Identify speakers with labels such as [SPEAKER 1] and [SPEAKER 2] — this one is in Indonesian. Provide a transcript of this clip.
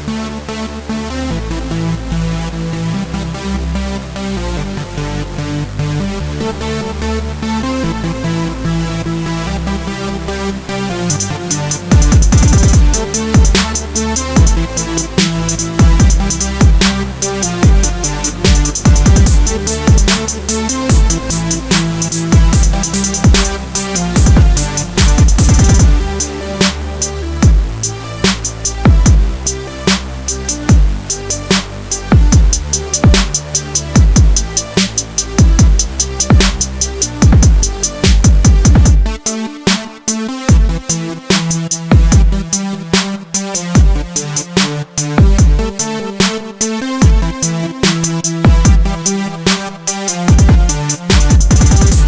[SPEAKER 1] We'll be right back. Thank